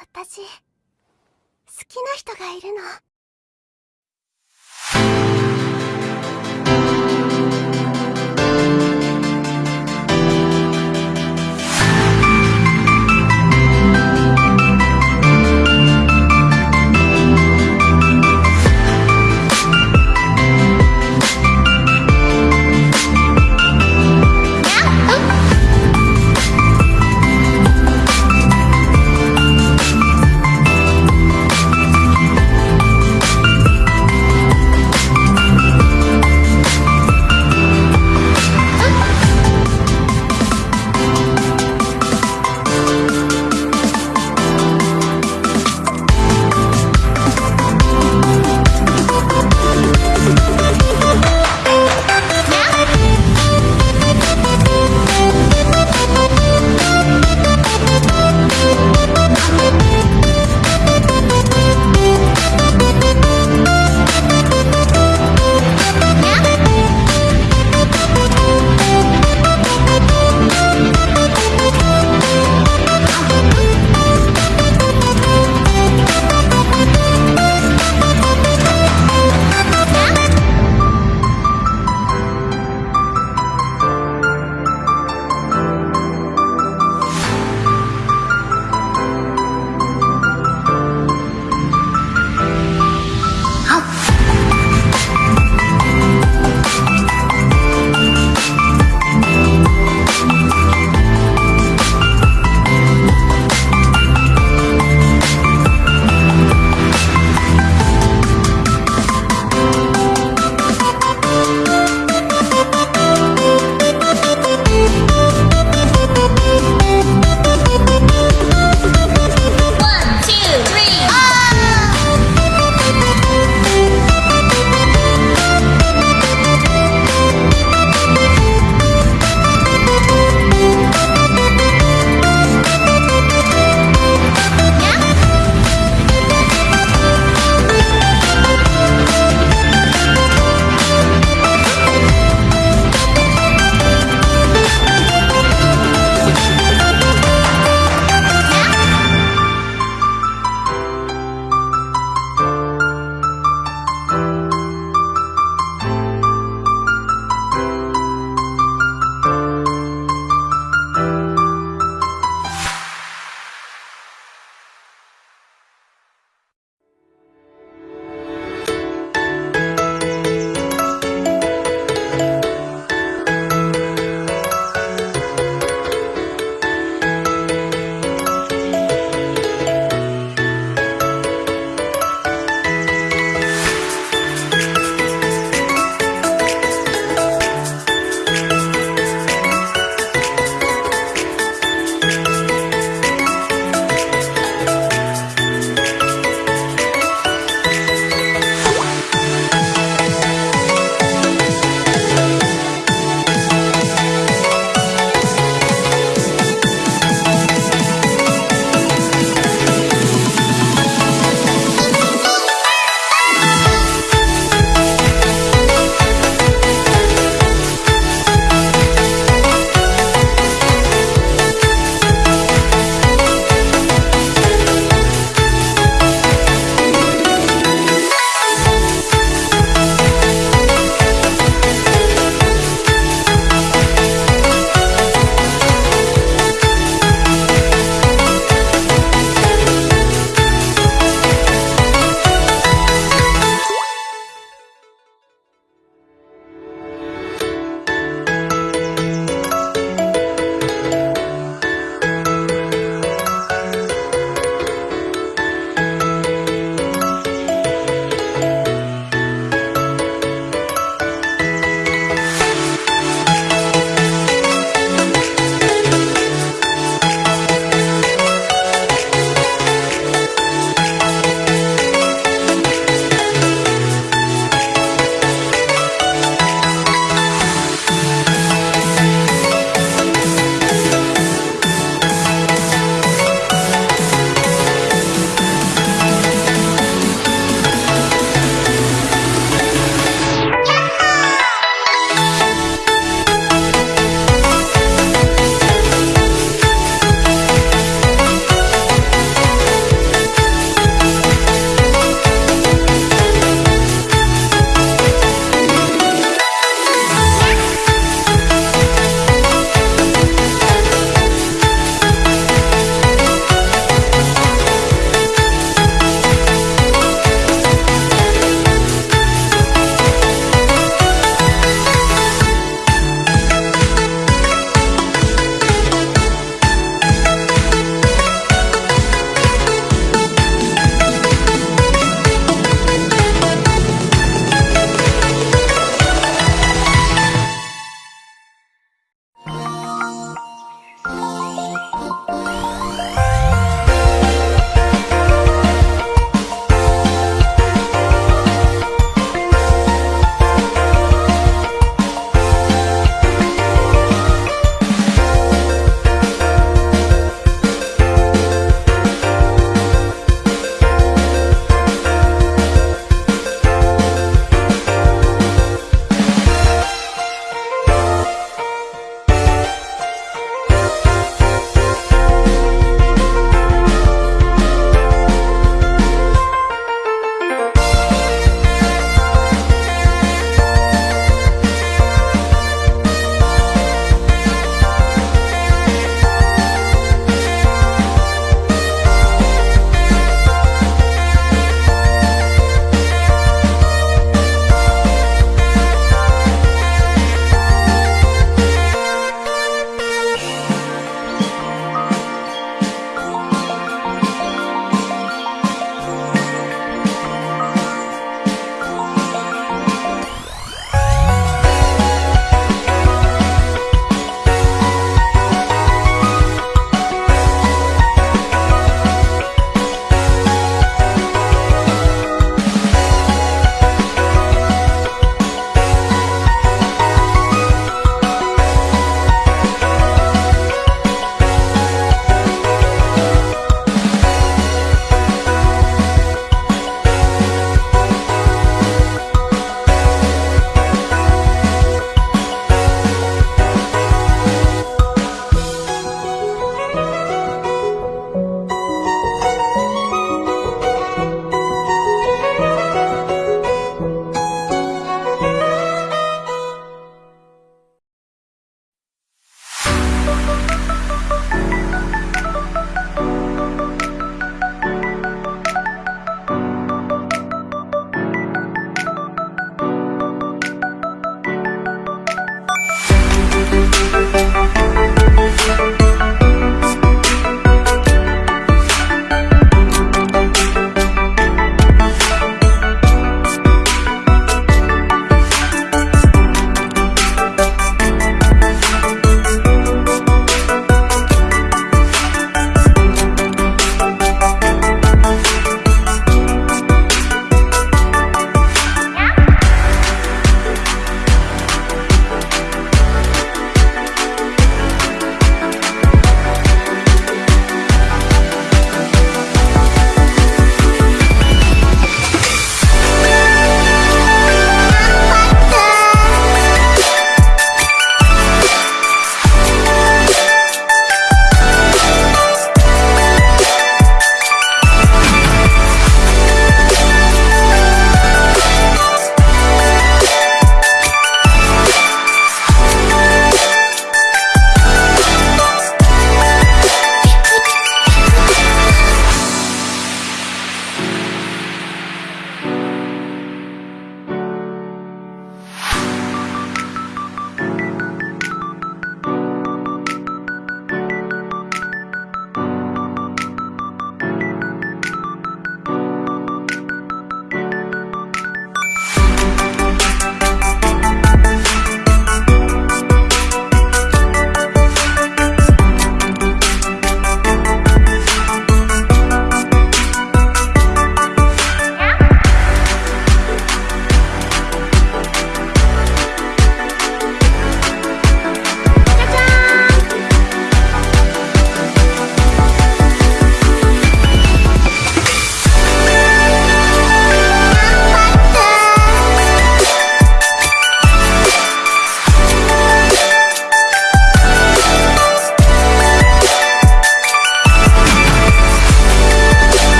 私好きな人がいるの。